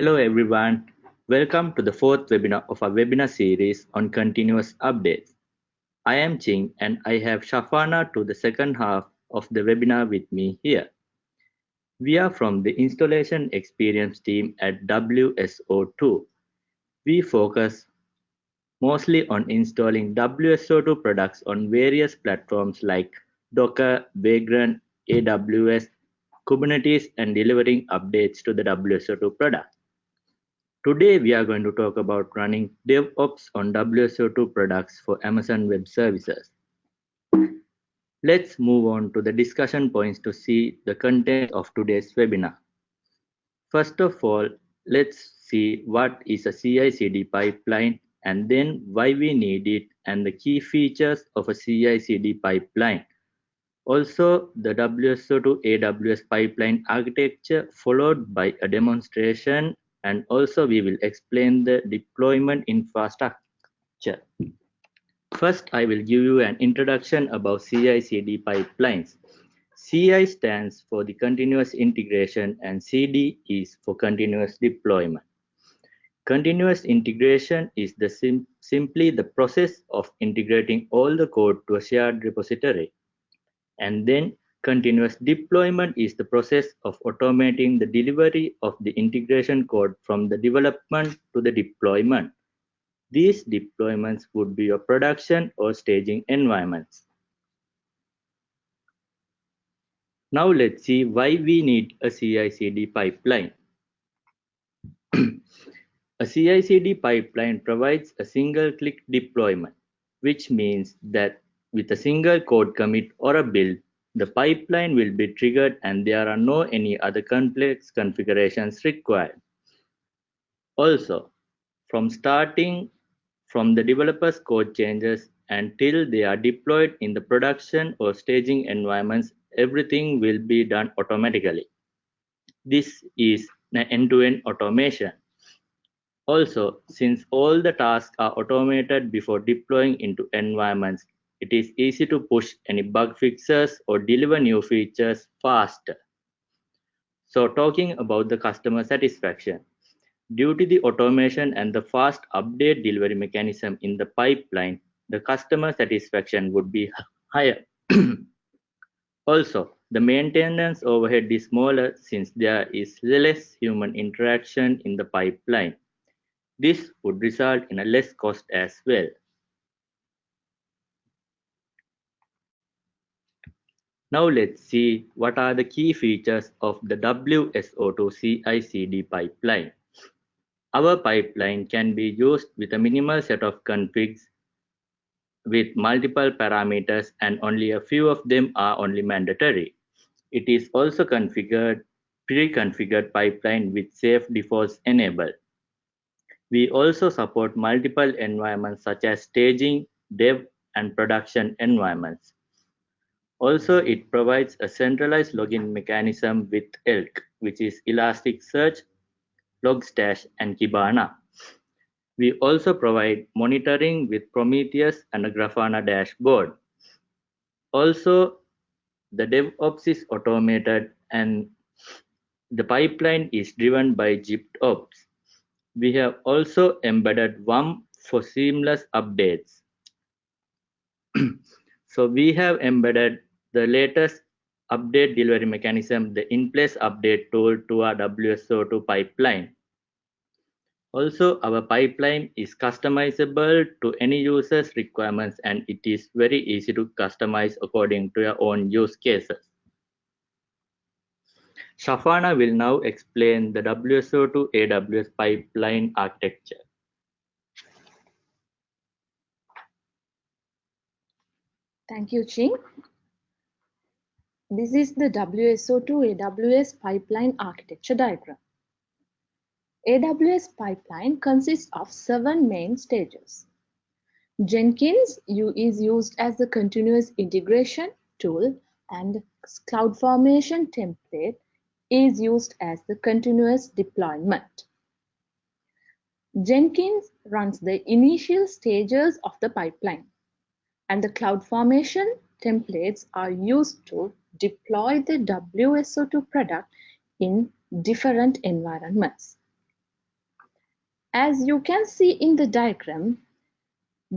Hello everyone, welcome to the fourth webinar of our webinar series on continuous updates. I am Ching and I have Shafana to the second half of the webinar with me here. We are from the installation experience team at WSO2. We focus mostly on installing WSO2 products on various platforms like Docker, Vagrant, AWS, Kubernetes, and delivering updates to the WSO2 product. Today, we are going to talk about running DevOps on WSO2 products for Amazon Web Services. Let's move on to the discussion points to see the content of today's webinar. First of all, let's see what is a CI/CD pipeline and then why we need it and the key features of a CI/CD pipeline. Also, the WSO2 AWS pipeline architecture followed by a demonstration and also we will explain the deployment infrastructure. First, I will give you an introduction about CI/CD pipelines. CI stands for the continuous integration and CD is for continuous deployment. Continuous integration is the sim simply the process of integrating all the code to a shared repository. And then Continuous deployment is the process of automating the delivery of the integration code from the development to the deployment. These deployments would be your production or staging environments. Now let's see why we need a CI/CD pipeline. a CI/CD pipeline provides a single-click deployment, which means that with a single code commit or a build, the pipeline will be triggered and there are no any other complex configurations required. Also, from starting from the developer's code changes until they are deployed in the production or staging environments, everything will be done automatically. This is end-to-end -end automation. Also, since all the tasks are automated before deploying into environments, it is easy to push any bug fixes or deliver new features faster. So talking about the customer satisfaction, due to the automation and the fast update delivery mechanism in the pipeline, the customer satisfaction would be higher. also, the maintenance overhead is smaller since there is less human interaction in the pipeline. This would result in a less cost as well. Now let's see what are the key features of the WSO2 CI/CD pipeline. Our pipeline can be used with a minimal set of configs with multiple parameters and only a few of them are only mandatory. It is also configured pre-configured pipeline with safe defaults enabled. We also support multiple environments such as staging, dev, and production environments. Also, it provides a centralized login mechanism with ELK, which is Elasticsearch, Logstash, and Kibana. We also provide monitoring with Prometheus and a Grafana dashboard. Also, the DevOps is automated and the pipeline is driven by GitOps. We have also embedded WUM for seamless updates. so we have embedded the latest update delivery mechanism, the in-place update tool to our WSO2 pipeline. Also, our pipeline is customizable to any user's requirements and it is very easy to customize according to your own use cases. Shafana will now explain the WSO2 AWS pipeline architecture. Thank you, Ching. This is the WSO2 AWS pipeline architecture diagram. AWS pipeline consists of seven main stages. Jenkins is used as the continuous integration tool and CloudFormation template is used as the continuous deployment. Jenkins runs the initial stages of the pipeline and the CloudFormation templates are used to deploy the WSO2 product in different environments. As you can see in the diagram,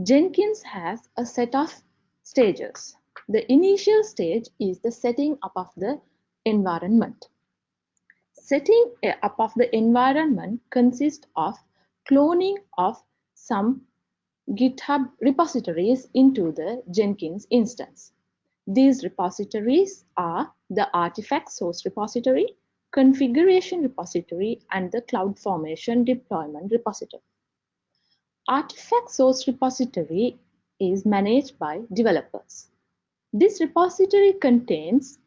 Jenkins has a set of stages. The initial stage is the setting up of the environment. Setting eh, up of the environment consists of cloning of some GitHub repositories into the Jenkins instance. These repositories are the artifact source repository, configuration repository, and the CloudFormation deployment repository. Artifact source repository is managed by developers. This repository contains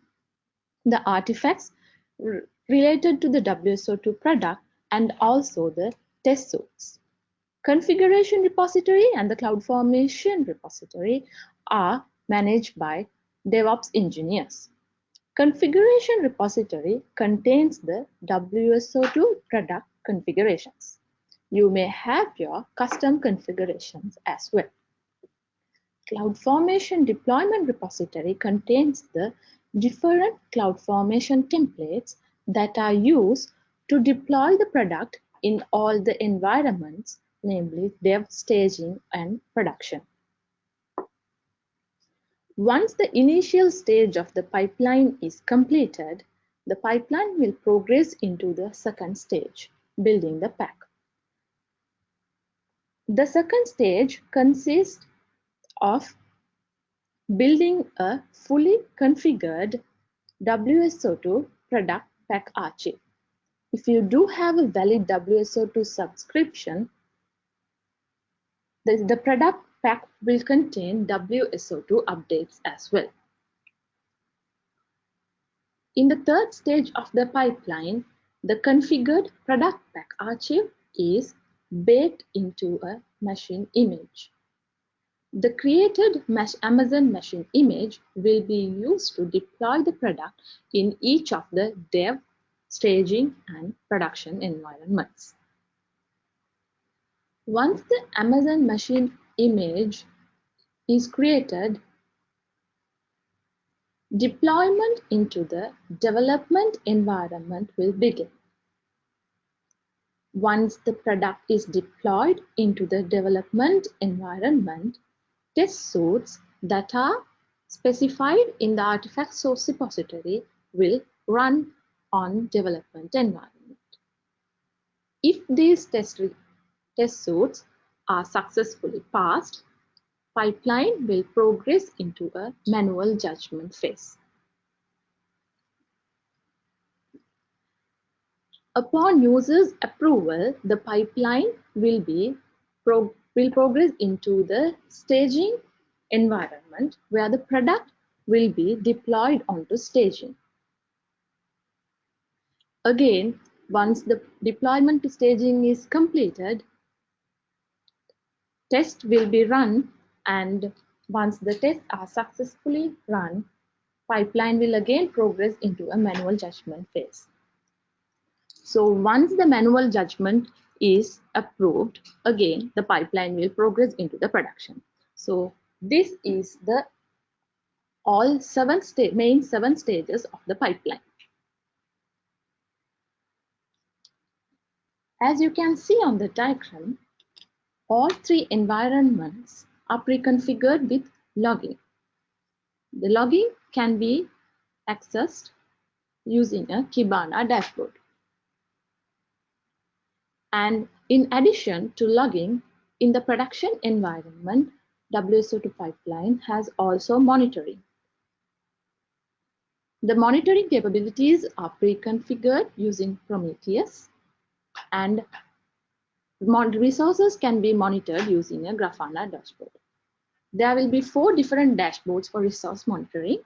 the artifacts related to the WSO2 product and also the test suits. Configuration repository and the CloudFormation repository are managed by DevOps engineers. Configuration repository contains the WSO2 product configurations. You may have your custom configurations as well. CloudFormation deployment repository contains the different CloudFormation templates that are used to deploy the product in all the environments, namely dev, staging, and production. Once the initial stage of the pipeline is completed, the pipeline will progress into the second stage, building the pack. The second stage consists of building a fully configured WSO2 product pack archive. If you do have a valid WSO2 subscription, the, the product pack will contain WSO2 updates as well. In the third stage of the pipeline, the configured product pack archive is baked into a machine image. The created Amazon machine image will be used to deploy the product in each of the dev, staging, and production environments. Once the Amazon machine image is created, deployment into the development environment will begin. Once the product is deployed into the development environment, test suits that are specified in the artifact source repository will run on development environment. If these test, test suits are successfully passed, pipeline will progress into a manual judgment phase. Upon user's approval, the pipeline will be will progress into the staging environment where the product will be deployed onto staging. Again, once the deployment to staging is completed, Tests will be run and once the tests are successfully run, pipeline will again progress into a manual judgment phase. So once the manual judgment is approved, again the pipeline will progress into the production. So this is the all seven main seven stages of the pipeline. As you can see on the diagram, all three environments are pre-configured with logging. The logging can be accessed using a Kibana dashboard. And in addition to logging, in the production environment, WSO2 pipeline has also monitoring. The monitoring capabilities are pre-configured using Prometheus and resources can be monitored using a Grafana dashboard. There will be four different dashboards for resource monitoring,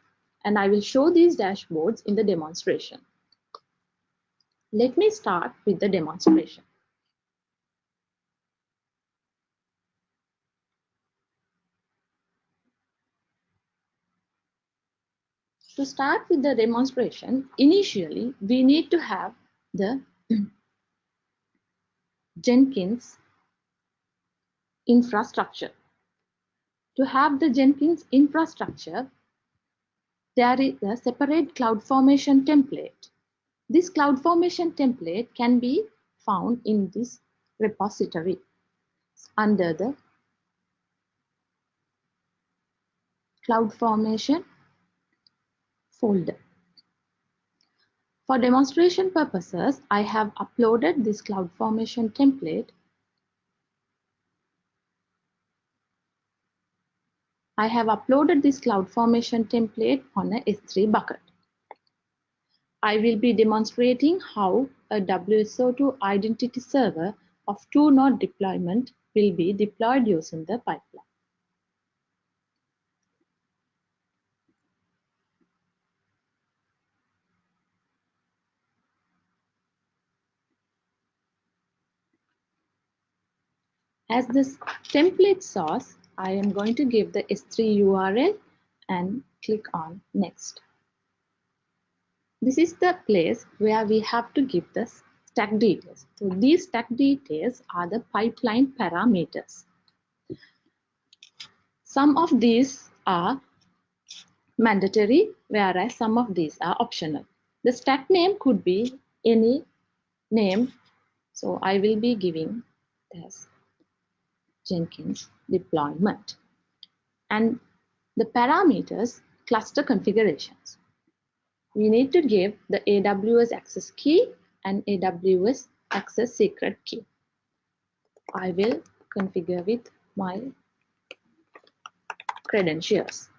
and I will show these dashboards in the demonstration. Let me start with the demonstration. To start with the demonstration, initially we need to have the Jenkins infrastructure. To have the Jenkins infrastructure, there is a separate CloudFormation template. This CloudFormation template can be found in this repository under the CloudFormation folder. For demonstration purposes, I have uploaded this CloudFormation template. I have uploaded this CloudFormation template on a S3 bucket. I will be demonstrating how a WSO2 identity server of two node deployment will be deployed using the pipeline. As this template source, I am going to give the S3 URL and click on next. This is the place where we have to give the stack details. So these stack details are the pipeline parameters. Some of these are mandatory, whereas some of these are optional. The stack name could be any name. So I will be giving this Jenkins deployment. And the parameters cluster configurations. We need to give the AWS access key and AWS access secret key. I will configure with my credentials.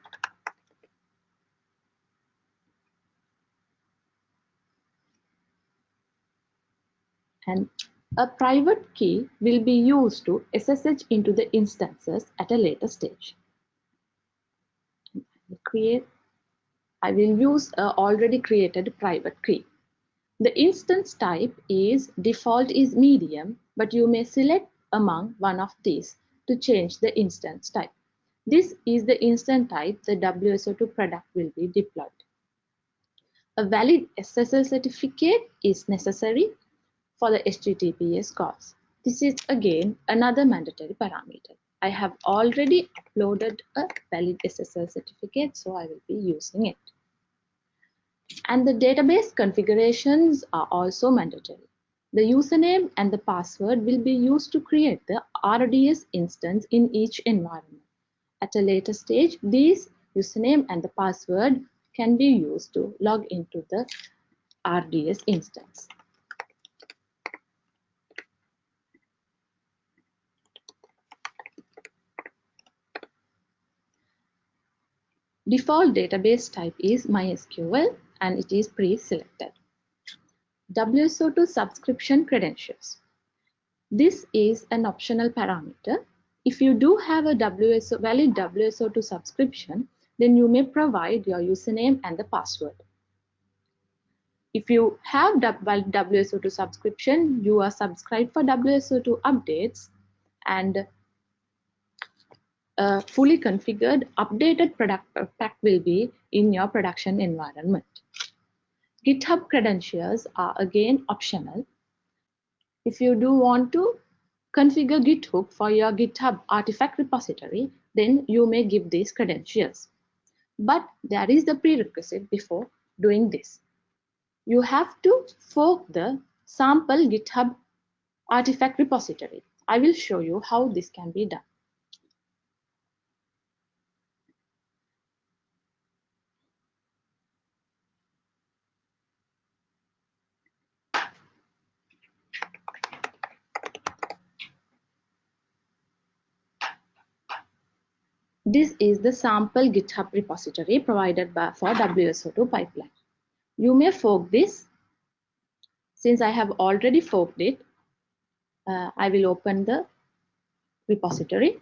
And a private key will be used to SSH into the instances at a later stage. Create. I will use a already created private key. The instance type is default is medium, but you may select among one of these to change the instance type. This is the instance type the WSO2 product will be deployed. A valid SSL certificate is necessary for the HTTPS calls. This is again another mandatory parameter. I have already uploaded a valid SSL certificate, so I will be using it. And the database configurations are also mandatory. The username and the password will be used to create the RDS instance in each environment. At a later stage, these username and the password can be used to log into the RDS instance. Default database type is MySQL and it is pre-selected. WSO2 subscription credentials. This is an optional parameter. If you do have a WSO, valid WSO2 subscription, then you may provide your username and the password. If you have valid WSO2 subscription, you are subscribed for WSO2 updates and a fully configured updated product pack will be in your production environment. GitHub credentials are again optional. If you do want to configure GitHub for your GitHub artifact repository, then you may give these credentials. But there is the prerequisite before doing this. You have to fork the sample GitHub artifact repository. I will show you how this can be done. This is the sample GitHub repository provided by, for WSO2 pipeline. You may fork this. Since I have already forked it, uh, I will open the repository.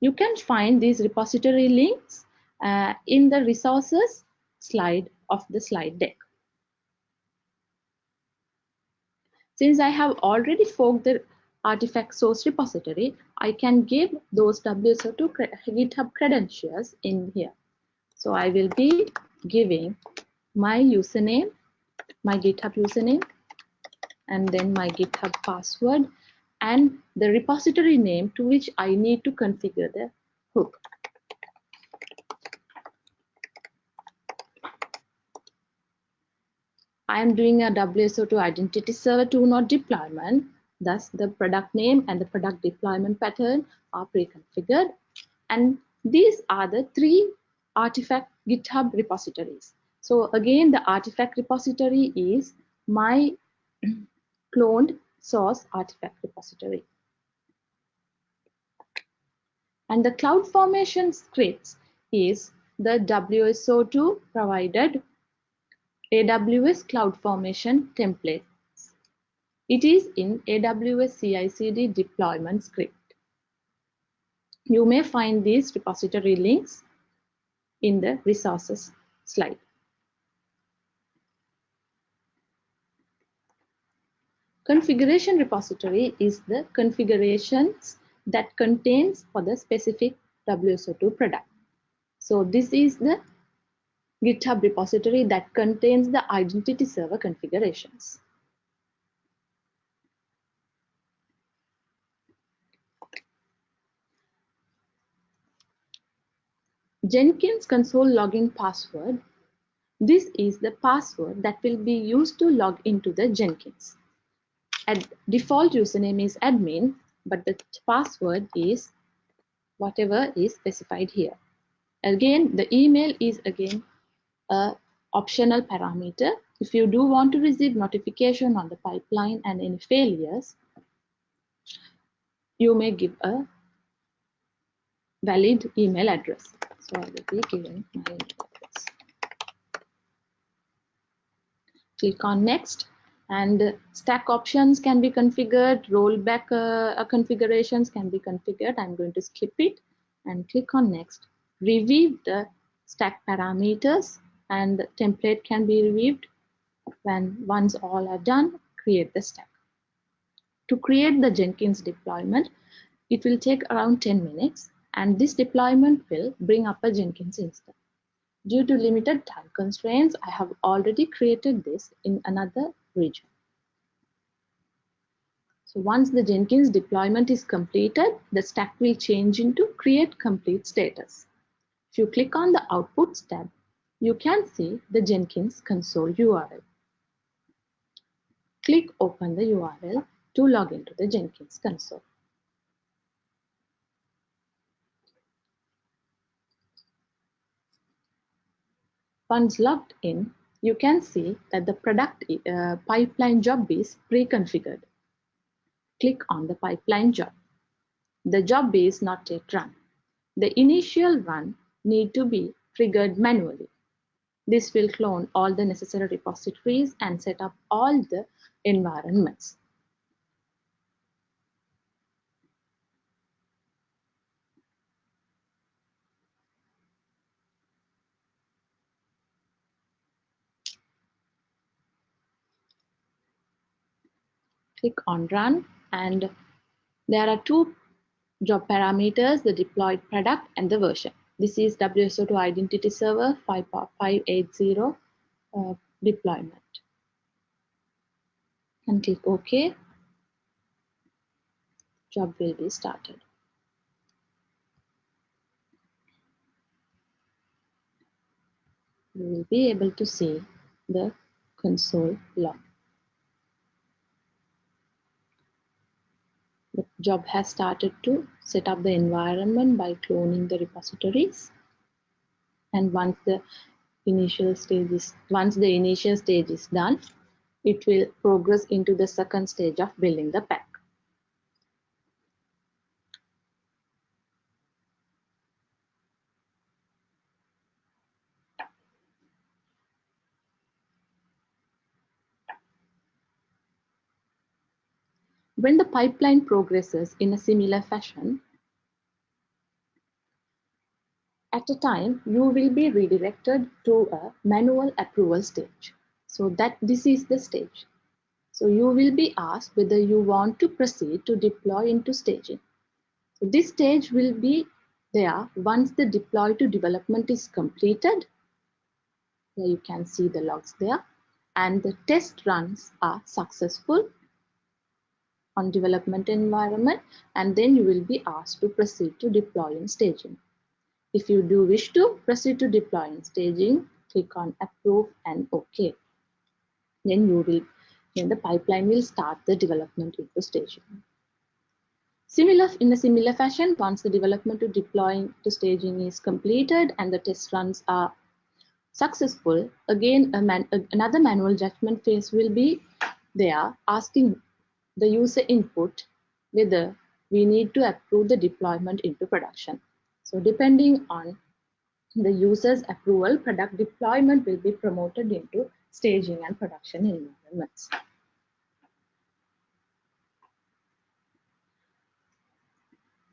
You can find these repository links uh, in the resources slide of the slide deck. Since I have already forked the artifact source repository, I can give those WSO2 GitHub credentials in here. So I will be giving my username, my GitHub username, and then my GitHub password and the repository name to which I need to configure the hook. I am doing a WSO2 identity server 2 node deployment Thus, the product name and the product deployment pattern are pre-configured. And these are the three artifact GitHub repositories. So again, the artifact repository is my cloned source artifact repository. And the CloudFormation scripts is the WSO2 provided AWS CloudFormation template. It is in AWS CI/CD deployment script. You may find these repository links in the resources slide. Configuration repository is the configurations that contains for the specific WSO2 product. So this is the GitHub repository that contains the identity server configurations. Jenkins console login password. This is the password that will be used to log into the Jenkins. At default username is admin, but the password is whatever is specified here. Again, the email is again a optional parameter. If you do want to receive notification on the pipeline and any failures, you may give a valid email address. So I will be giving my email. Click on next and stack options can be configured, rollback uh, configurations can be configured. I'm going to skip it and click on next. Review the stack parameters and the template can be reviewed. When once all are done, create the stack. To create the Jenkins deployment, it will take around 10 minutes and this deployment will bring up a Jenkins instance. Due to limited time constraints, I have already created this in another region. So once the Jenkins deployment is completed, the stack will change into create complete status. If you click on the outputs tab, you can see the Jenkins console URL. Click open the URL to log into the Jenkins console. Once logged in, you can see that the product uh, pipeline job is pre-configured. Click on the pipeline job. The job is not yet run. The initial run need to be triggered manually. This will clone all the necessary repositories and set up all the environments. Click on run and there are two job parameters, the deployed product and the version. This is WSO2 Identity Server 580 uh, deployment. And click OK. Job will be started. You will be able to see the console log. The job has started to set up the environment by cloning the repositories. And once the initial stage is once the initial stage is done, it will progress into the second stage of building the pack. When the pipeline progresses in a similar fashion, at a time you will be redirected to a manual approval stage. So that this is the stage. So you will be asked whether you want to proceed to deploy into staging. So this stage will be there once the deploy to development is completed. Here you can see the logs there and the test runs are successful on development environment and then you will be asked to proceed to deploy and staging. If you do wish to proceed to deploy and staging, click on approve and OK. Then you will then the pipeline will start the development into staging. Similar, in a similar fashion, once the development to deploying to staging is completed and the test runs are successful, again man, another manual judgment phase will be there asking the user input whether we need to approve the deployment into production. So depending on the user's approval, product deployment will be promoted into staging and production environments.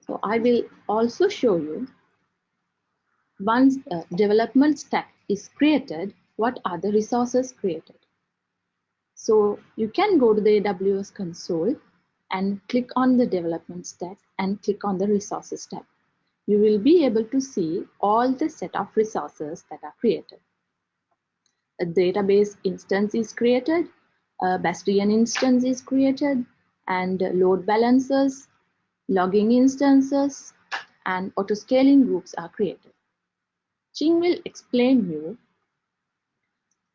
So I will also show you once a development stack is created, what are the resources created. So you can go to the AWS console and click on the development stack and click on the resources tab. You will be able to see all the set of resources that are created. A database instance is created, a Bastion instance is created, and load balancers, logging instances, and auto-scaling groups are created. Ching will explain you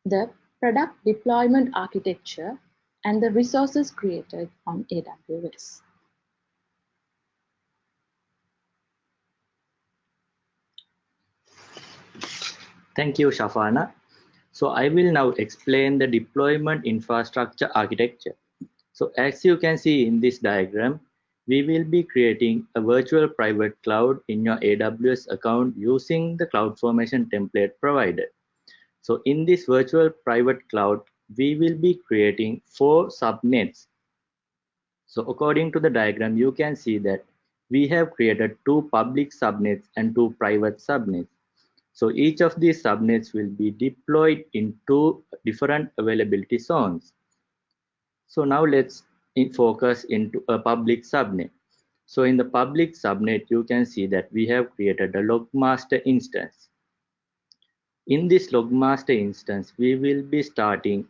the product deployment architecture and the resources created on AWS. Thank you, Shafana. So I will now explain the deployment infrastructure architecture. So as you can see in this diagram, we will be creating a virtual private cloud in your AWS account using the CloudFormation template provided. So in this virtual private cloud, we will be creating four subnets. So according to the diagram, you can see that we have created two public subnets and two private subnets. So each of these subnets will be deployed in two different availability zones. So now let's in focus into a public subnet. So in the public subnet, you can see that we have created a logmaster instance. In this logmaster instance, we will be starting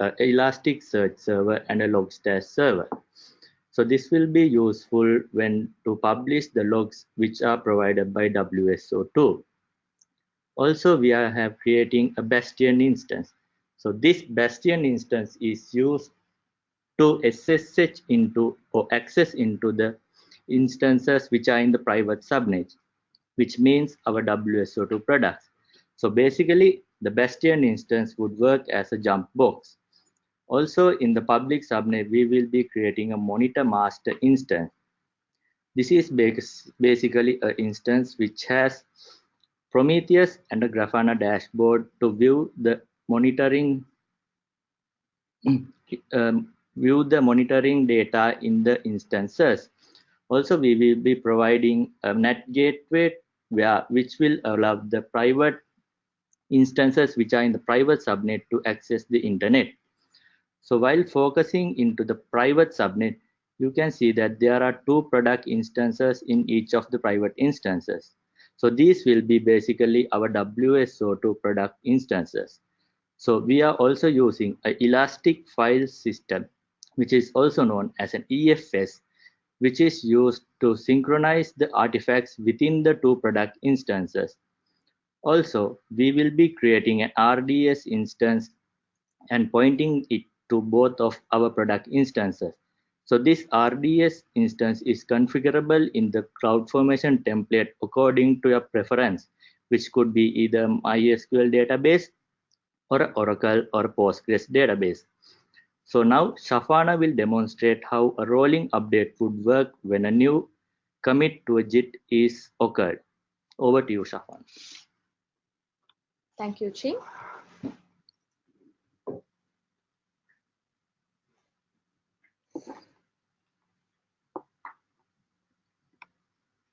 uh, Elasticsearch server and a Logstash server. So this will be useful when to publish the logs which are provided by WSO2. Also, we are have creating a Bastion instance. So this Bastion instance is used to SSH into or access into the instances which are in the private subnet, which means our WSO2 products. So basically, the Bastion instance would work as a jump box. Also in the public subnet, we will be creating a monitor master instance. This is basically an instance which has Prometheus and a Grafana dashboard to view the monitoring um, view the monitoring data in the instances. Also, we will be providing a NAT gateway where, which will allow the private instances which are in the private subnet to access the internet. So while focusing into the private subnet, you can see that there are two product instances in each of the private instances. So these will be basically our WSO2 product instances. So we are also using an elastic file system, which is also known as an EFS, which is used to synchronize the artifacts within the two product instances. Also, we will be creating an RDS instance and pointing it to both of our product instances. So this RDS instance is configurable in the CloudFormation template according to your preference, which could be either MySQL database or Oracle or Postgres database. So now Shafana will demonstrate how a rolling update would work when a new commit to a Git is occurred. Over to you, Shafana. Thank you, Ching.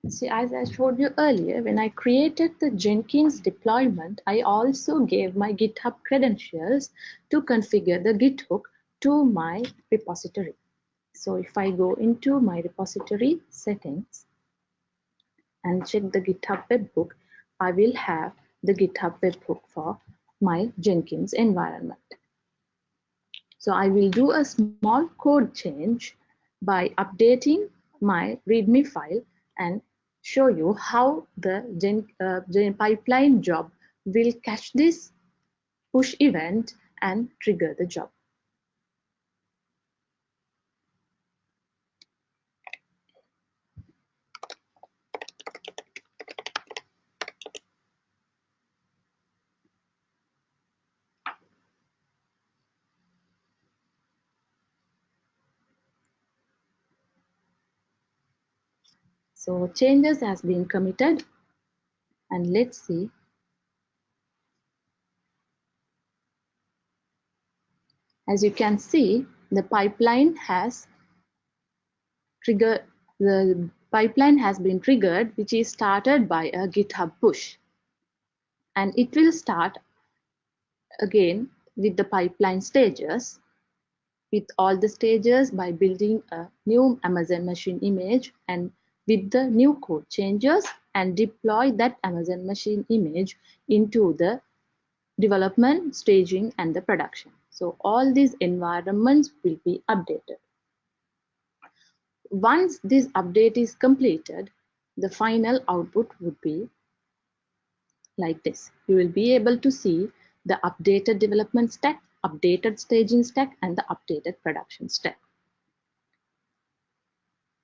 See, as I showed you earlier, when I created the Jenkins deployment, I also gave my GitHub credentials to configure the Git hook to my repository. So if I go into my repository settings and check the GitHub webhook, I will have the GitHub webhook for my Jenkins environment. So I will do a small code change by updating my README file and show you how the gen, uh, gen pipeline job will catch this push event and trigger the job. So changes has been committed and let's see. As you can see, the pipeline has triggered, the pipeline has been triggered, which is started by a GitHub push. And it will start again with the pipeline stages with all the stages by building a new Amazon machine image and with the new code changes and deploy that Amazon machine image into the development, staging, and the production. So all these environments will be updated. Once this update is completed, the final output would be like this. You will be able to see the updated development stack, updated staging stack, and the updated production stack.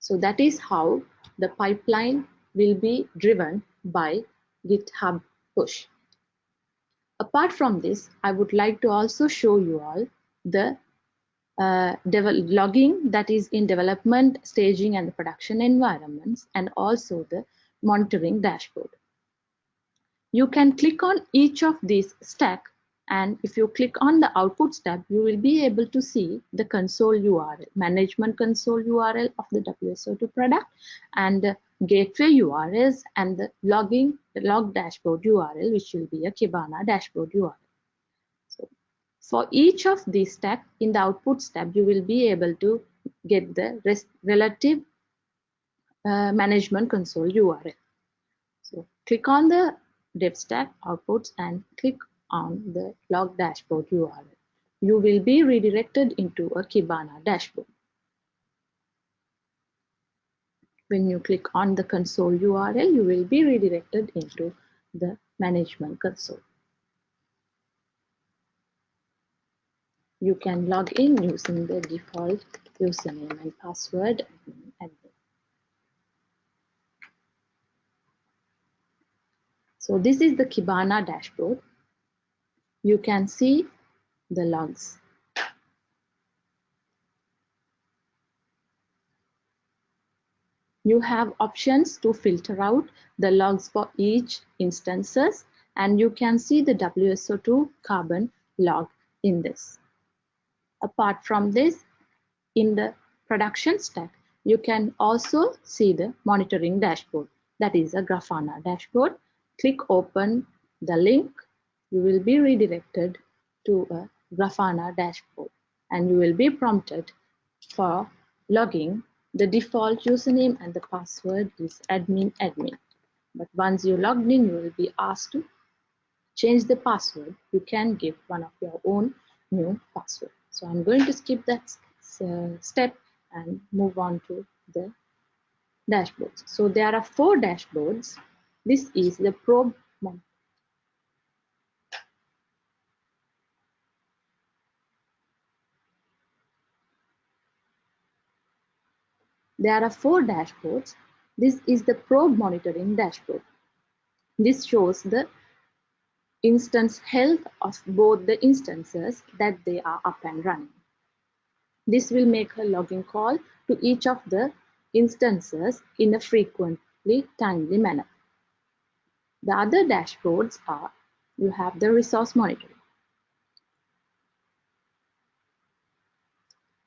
So that is how the pipeline will be driven by GitHub push. Apart from this, I would like to also show you all the uh, logging that is in development, staging, and the production environments, and also the monitoring dashboard. You can click on each of these stack and if you click on the outputs tab, you will be able to see the console URL, management console URL of the WSO2 product and the gateway URLs and the logging, the log dashboard URL, which will be a Kibana dashboard URL. So for each of these tab in the outputs tab, you will be able to get the relative uh, management console URL. So click on the dev stack outputs and click on the log dashboard URL. You will be redirected into a Kibana dashboard. When you click on the console URL, you will be redirected into the management console. You can log in using the default username and password So this is the Kibana dashboard you can see the logs. You have options to filter out the logs for each instances and you can see the WSO2 carbon log in this. Apart from this, in the production stack, you can also see the monitoring dashboard. That is a Grafana dashboard. Click open the link you will be redirected to a Grafana dashboard and you will be prompted for logging. The default username and the password is admin admin. But once you logged in, you will be asked to change the password. You can give one of your own new password. So I'm going to skip that step and move on to the dashboards. So there are four dashboards. This is the probe There are four dashboards. This is the probe monitoring dashboard. This shows the instance health of both the instances that they are up and running. This will make a logging call to each of the instances in a frequently timely manner. The other dashboards are you have the resource monitoring.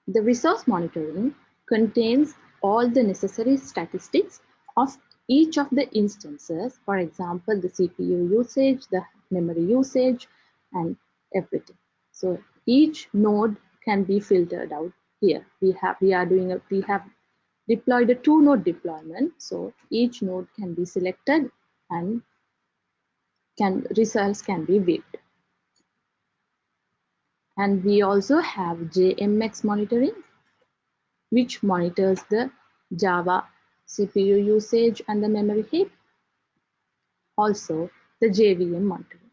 The resource monitoring contains all the necessary statistics of each of the instances, for example, the CPU usage, the memory usage, and everything. So each node can be filtered out here. We have we are doing a we have deployed a two node deployment. So each node can be selected and can results can be viewed. And we also have JMX monitoring which monitors the Java CPU usage and the memory heap. Also, the JVM monitoring.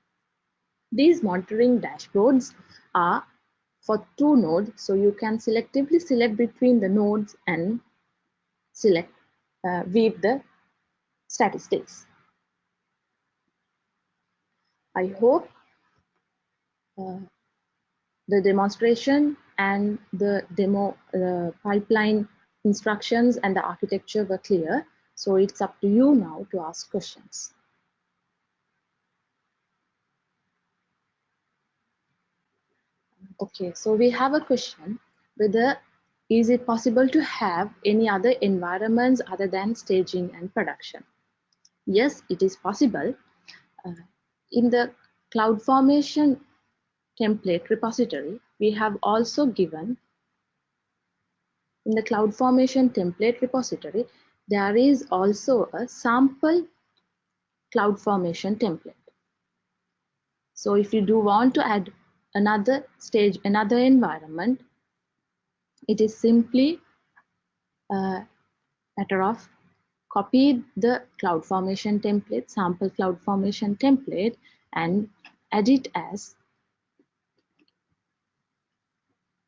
These monitoring dashboards are for two nodes, so you can selectively select between the nodes and select uh, with the statistics. I hope uh, the demonstration and the demo uh, pipeline instructions and the architecture were clear. So it's up to you now to ask questions. Okay, so we have a question whether is it possible to have any other environments other than staging and production? Yes, it is possible. Uh, in the CloudFormation template repository, we have also given in the CloudFormation template repository, there is also a sample CloudFormation template. So if you do want to add another stage, another environment, it is simply a matter of copy the CloudFormation template, sample CloudFormation template and add it as a,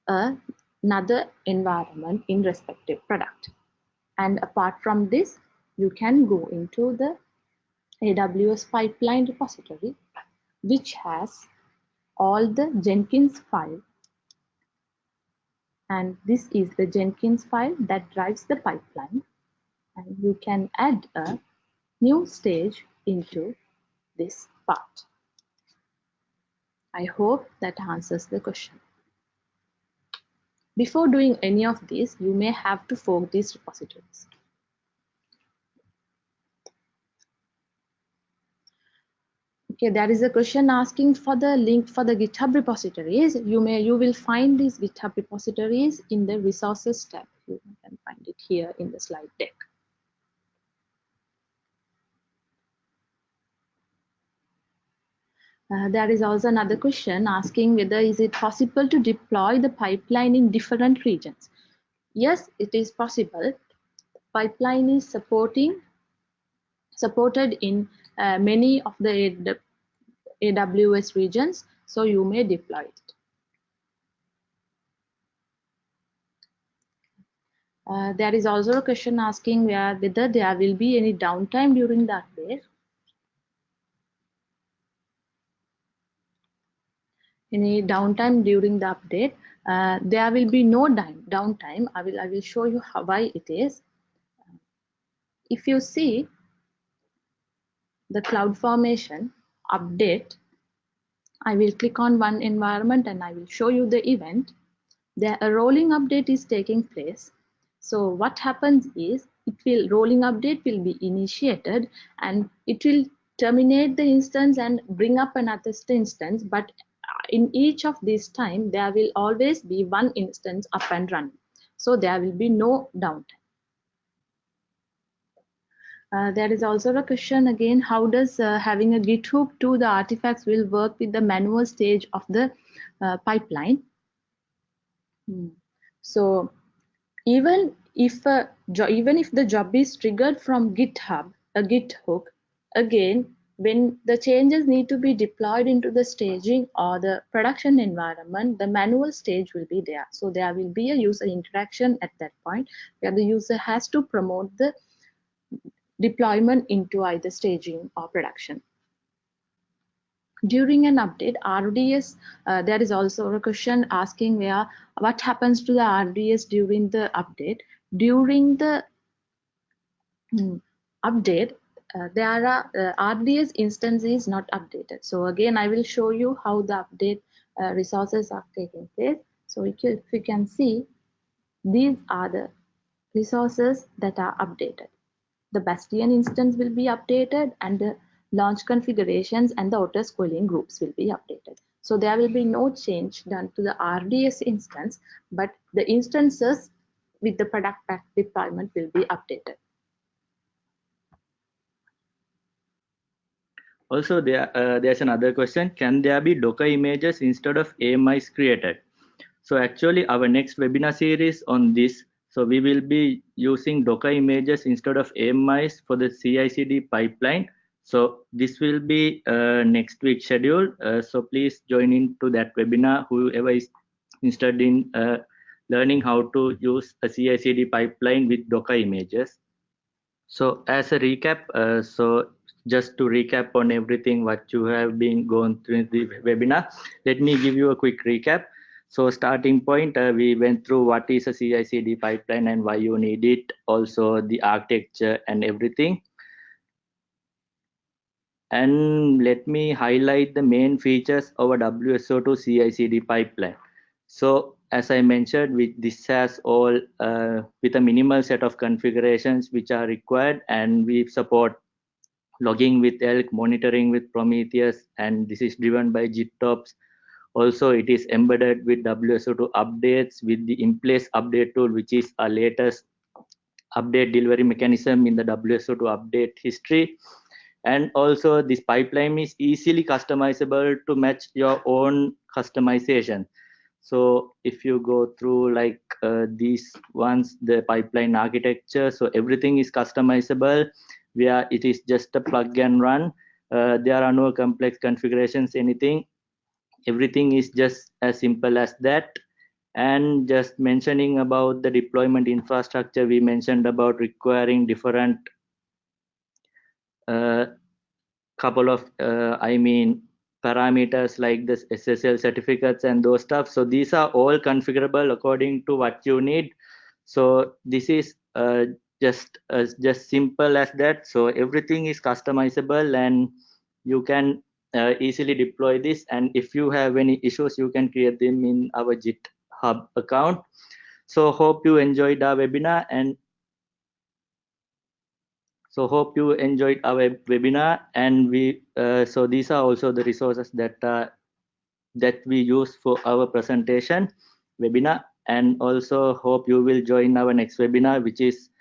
another environment in respective product. And apart from this, you can go into the AWS pipeline repository, which has all the Jenkins file and this is the Jenkins file that drives the pipeline and you can add a new stage into this part. I hope that answers the question. Before doing any of this, you may have to fork these repositories. okay there is a question asking for the link for the github repositories. You may you will find these github repositories in the resources tab. You can find it here in the slide deck Uh, there is also another question asking whether is it possible to deploy the pipeline in different regions. Yes, it is possible. Pipeline is supporting supported in uh, many of the AWS regions, so you may deploy it. Uh, there is also a question asking whether there will be any downtime during the update. Any downtime during the update. Uh, there will be no downtime. I will, I will show you how, why it is. If you see the cloud formation update, I will click on one environment and I will show you the event. There a rolling update is taking place. So what happens is it will rolling update will be initiated and it will terminate the instance and bring up another instance. But in each of these time, there will always be one instance up and running. So there will be no downtime. Uh, there is also a question again, how does uh, having a Git hook to the artifacts will work with the manual stage of the uh, pipeline? Hmm. So even if a even if the job is triggered from GitHub, a Git hook, again, when the changes need to be deployed into the staging or the production environment, the manual stage will be there. So there will be a user interaction at that point where the user has to promote the deployment into either staging or production. During an update, RDS, uh, there is also a question asking where what happens to the RDS during the update. During the hmm, update, uh, there are uh, RDS instance is not updated. So again, I will show you how the update uh, resources are taking place. So if you, if you can see, these are the resources that are updated the Bastion instance will be updated and the launch configurations and the auto scaling groups will be updated. So there will be no change done to the RDS instance, but the instances with the product pack deployment will be updated. Also, there uh, there's another question: Can there be Docker images instead of AMIs created? So actually, our next webinar series on this so we will be using Docker images instead of AMIs for the CI/CD pipeline. So this will be uh, next week schedule. Uh, so please join into that webinar. Whoever is interested in uh, learning how to use a CI/CD pipeline with Docker images. So as a recap, uh, so just to recap on everything what you have been going through the webinar, let me give you a quick recap. So starting point, uh, we went through what is a CI/CD pipeline and why you need it, also the architecture and everything. And let me highlight the main features of a WSO2 CI/CD pipeline. So as I mentioned, with this has all uh, with a minimal set of configurations which are required, and we support logging with Elk, monitoring with Prometheus, and this is driven by GitOps also, it is embedded with WSO2 updates with the in-place update tool, which is a latest update delivery mechanism in the WSO2 update history. And also this pipeline is easily customizable to match your own customization. So if you go through like uh, these ones, the pipeline architecture, so everything is customizable where it is just a plug and run. Uh, there are no complex configurations, anything. Everything is just as simple as that. And just mentioning about the deployment infrastructure we mentioned about requiring different uh, couple of uh, i mean parameters like this ssl certificates and those stuff. So these are all configurable according to what you need. So this is uh, just uh, just simple as that. So everything is customizable and you can uh, easily deploy this. And if you have any issues you can create them in our github account. So hope you enjoyed our webinar and so hope you enjoyed our webinar. And we uh, so these are also the resources that uh, that we use for our presentation webinar. And also hope you will join our next webinar which is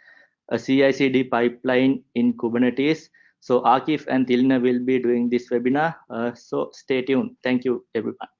a CI/CD pipeline in Kubernetes so Akif and Tilna will be doing this webinar. Uh, so stay tuned. Thank you, everyone.